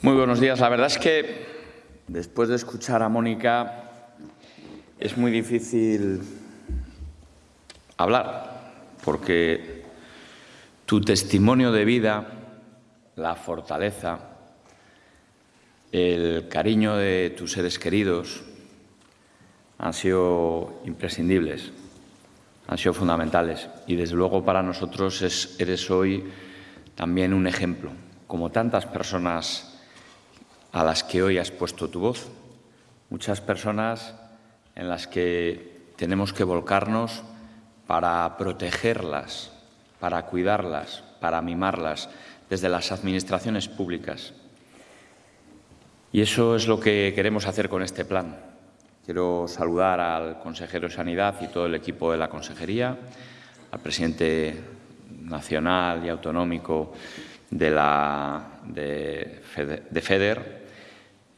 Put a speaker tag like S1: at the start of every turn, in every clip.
S1: Muy buenos días. La verdad es que después de escuchar a Mónica es muy difícil hablar porque tu testimonio de vida, la fortaleza, el cariño de tus seres queridos han sido imprescindibles, han sido fundamentales y desde luego para nosotros eres hoy también un ejemplo, como tantas personas a las que hoy has puesto tu voz. Muchas personas en las que tenemos que volcarnos para protegerlas, para cuidarlas, para mimarlas desde las administraciones públicas. Y eso es lo que queremos hacer con este plan. Quiero saludar al consejero de Sanidad y todo el equipo de la consejería, al presidente nacional y autonómico de, la, de, FEDER,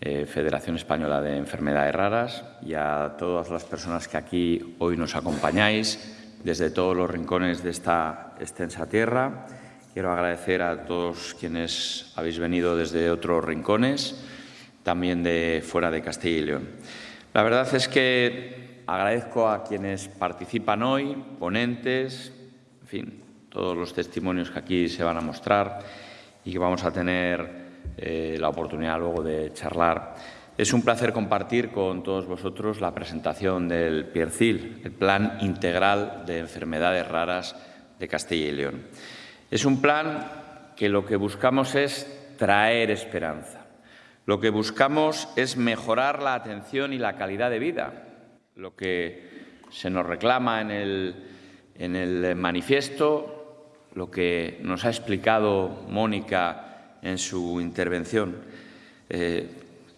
S1: eh, Federación Española de Enfermedades Raras, y a todas las personas que aquí hoy nos acompañáis desde todos los rincones de esta extensa tierra. Quiero agradecer a todos quienes habéis venido desde otros rincones, también de fuera de Castilla y León. La verdad es que agradezco a quienes participan hoy, ponentes, en fin, todos los testimonios que aquí se van a mostrar y que vamos a tener eh, la oportunidad luego de charlar. Es un placer compartir con todos vosotros la presentación del PIERCIL, el Plan Integral de Enfermedades Raras de Castilla y León. Es un plan que lo que buscamos es traer esperanza. Lo que buscamos es mejorar la atención y la calidad de vida. Lo que se nos reclama en el, en el manifiesto lo que nos ha explicado Mónica en su intervención. Eh,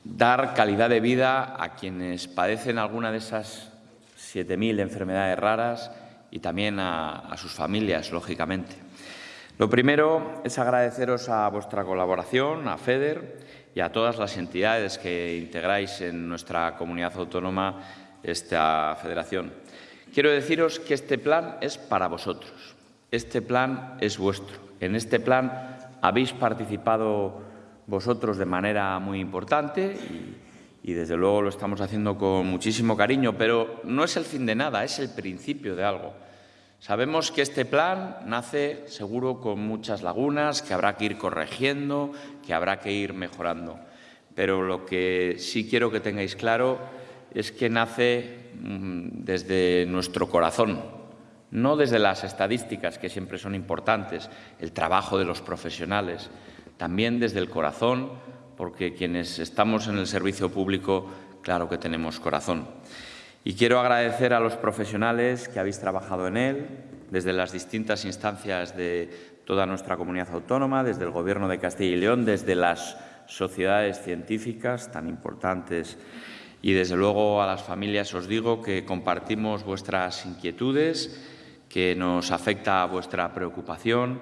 S1: dar calidad de vida a quienes padecen alguna de esas 7.000 enfermedades raras y también a, a sus familias, lógicamente. Lo primero es agradeceros a vuestra colaboración, a FEDER y a todas las entidades que integráis en nuestra comunidad autónoma esta federación. Quiero deciros que este plan es para vosotros. Este plan es vuestro. En este plan habéis participado vosotros de manera muy importante y, desde luego lo estamos haciendo con muchísimo cariño, pero no es el fin de nada, es el principio de algo. Sabemos que este plan nace seguro con muchas lagunas, que habrá que ir corrigiendo, que habrá que ir mejorando. Pero lo que sí quiero que tengáis claro es que nace mm, desde nuestro corazón, no desde las estadísticas, que siempre son importantes, el trabajo de los profesionales, también desde el corazón, porque quienes estamos en el servicio público, claro que tenemos corazón. Y quiero agradecer a los profesionales que habéis trabajado en él, desde las distintas instancias de toda nuestra comunidad autónoma, desde el Gobierno de Castilla y León, desde las sociedades científicas tan importantes y, desde luego, a las familias os digo que compartimos vuestras inquietudes que nos afecta a vuestra preocupación,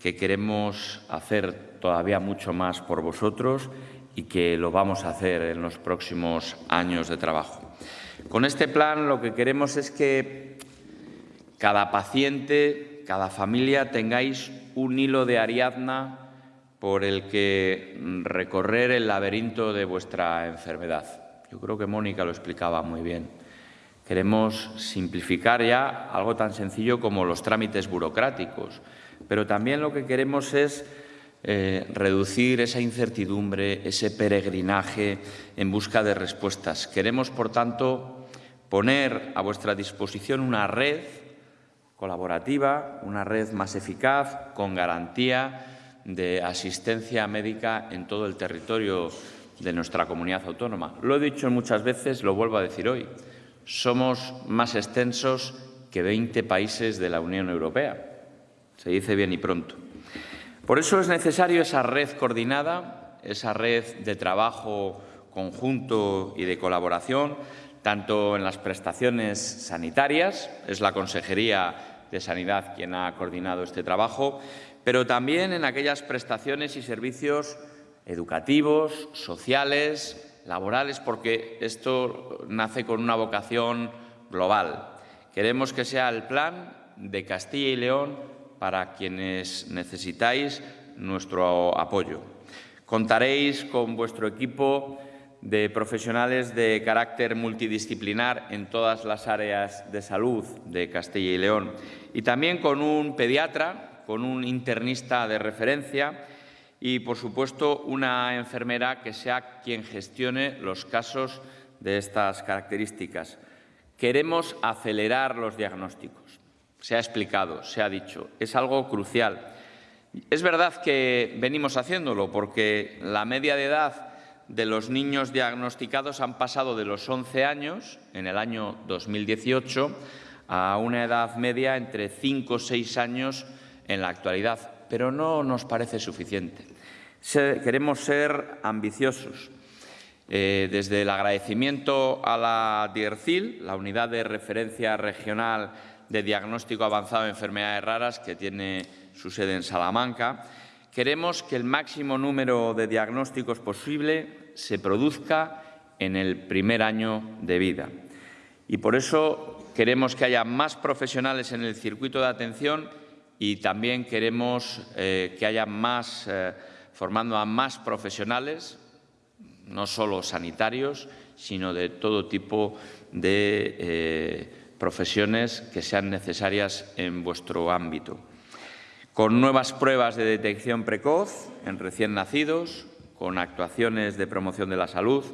S1: que queremos hacer todavía mucho más por vosotros y que lo vamos a hacer en los próximos años de trabajo. Con este plan lo que queremos es que cada paciente, cada familia tengáis un hilo de Ariadna por el que recorrer el laberinto de vuestra enfermedad. Yo creo que Mónica lo explicaba muy bien. Queremos simplificar ya algo tan sencillo como los trámites burocráticos, pero también lo que queremos es eh, reducir esa incertidumbre, ese peregrinaje en busca de respuestas. Queremos, por tanto, poner a vuestra disposición una red colaborativa, una red más eficaz, con garantía de asistencia médica en todo el territorio de nuestra comunidad autónoma. Lo he dicho muchas veces, lo vuelvo a decir hoy. Somos más extensos que 20 países de la Unión Europea. Se dice bien y pronto. Por eso es necesario esa red coordinada, esa red de trabajo conjunto y de colaboración, tanto en las prestaciones sanitarias, es la Consejería de Sanidad quien ha coordinado este trabajo, pero también en aquellas prestaciones y servicios educativos, sociales, laborales, porque esto nace con una vocación global. Queremos que sea el plan de Castilla y León para quienes necesitáis nuestro apoyo. Contaréis con vuestro equipo de profesionales de carácter multidisciplinar en todas las áreas de salud de Castilla y León y también con un pediatra, con un internista de referencia y, por supuesto, una enfermera que sea quien gestione los casos de estas características. Queremos acelerar los diagnósticos. Se ha explicado, se ha dicho. Es algo crucial. Es verdad que venimos haciéndolo porque la media de edad de los niños diagnosticados han pasado de los 11 años, en el año 2018, a una edad media entre 5 o 6 años en la actualidad, pero no nos parece suficiente. Queremos ser ambiciosos. Eh, desde el agradecimiento a la DIRCIL, la Unidad de Referencia Regional de Diagnóstico Avanzado de Enfermedades Raras, que tiene su sede en Salamanca, queremos que el máximo número de diagnósticos posible se produzca en el primer año de vida. Y por eso queremos que haya más profesionales en el circuito de atención y también queremos eh, que haya más eh, formando a más profesionales, no solo sanitarios, sino de todo tipo de eh, profesiones que sean necesarias en vuestro ámbito. Con nuevas pruebas de detección precoz en recién nacidos, con actuaciones de promoción de la salud,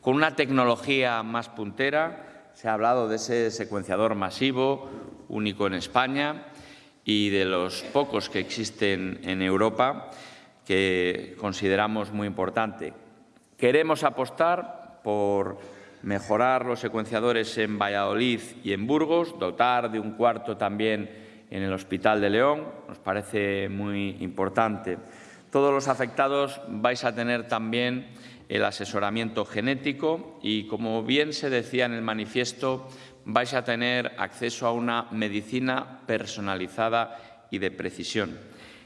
S1: con una tecnología más puntera, se ha hablado de ese secuenciador masivo, único en España, y de los pocos que existen en Europa, que consideramos muy importante. Queremos apostar por mejorar los secuenciadores en Valladolid y en Burgos, dotar de un cuarto también en el Hospital de León, nos parece muy importante. Todos los afectados vais a tener también el asesoramiento genético y, como bien se decía en el manifiesto, vais a tener acceso a una medicina personalizada y de precisión.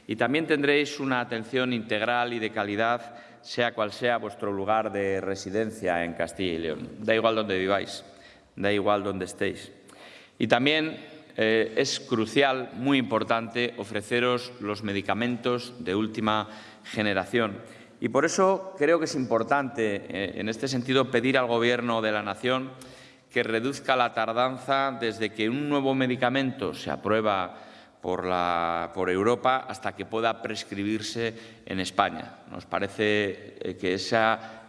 S1: Y también tendréis una atención integral y de calidad, sea cual sea vuestro lugar de residencia en Castilla y León. Da igual donde viváis, da igual donde estéis. Y también eh, es crucial, muy importante, ofreceros los medicamentos de última generación. Y por eso creo que es importante, eh, en este sentido, pedir al Gobierno de la Nación que reduzca la tardanza desde que un nuevo medicamento se aprueba por, Europa hasta que pueda prescribirse en España. Nos parece eh, que ese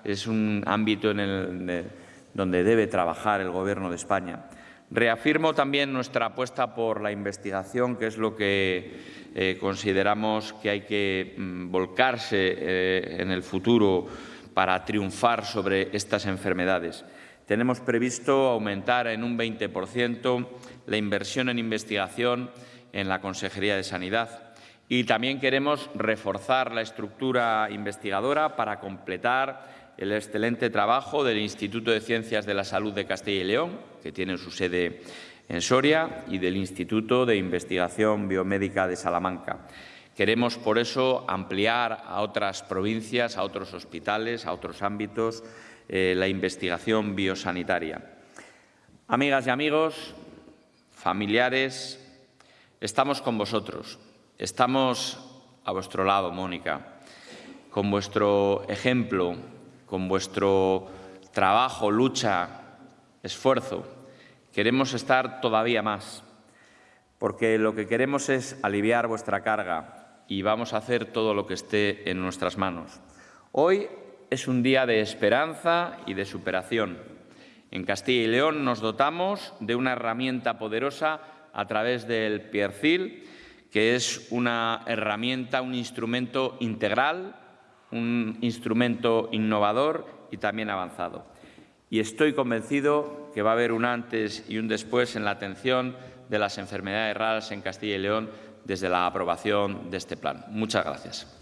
S1: es un ámbito en el, donde debe trabajar el Gobierno de España. Reafirmo también nuestra apuesta por la investigación, que es lo que eh, consideramos que hay que mm, volcarse eh, en el futuro para triunfar sobre estas enfermedades. Tenemos previsto aumentar en un 20% la inversión en investigación en la Consejería de Sanidad. Y también queremos reforzar la estructura investigadora para completar el excelente trabajo del Instituto de Ciencias de la Salud de Castilla y León, que tiene su sede en Soria, y del Instituto de Investigación Biomédica de Salamanca. Queremos, por eso, ampliar a otras provincias, a otros hospitales, a otros ámbitos, eh, la investigación biosanitaria. Amigas y amigos, familiares, Estamos con vosotros, estamos a vuestro lado, Mónica, con vuestro ejemplo, con vuestro trabajo, lucha, esfuerzo. Queremos estar todavía más, porque lo que queremos es aliviar vuestra carga y vamos a hacer todo lo que esté en nuestras manos. Hoy es un día de esperanza y de superación. En Castilla y León nos dotamos de una herramienta poderosa a través del Piercil, que es una herramienta, un instrumento integral, un instrumento innovador y también avanzado. Y estoy convencido que va a haber un antes y un después en la atención de las enfermedades raras en Castilla y León desde la aprobación de este plan. Muchas gracias.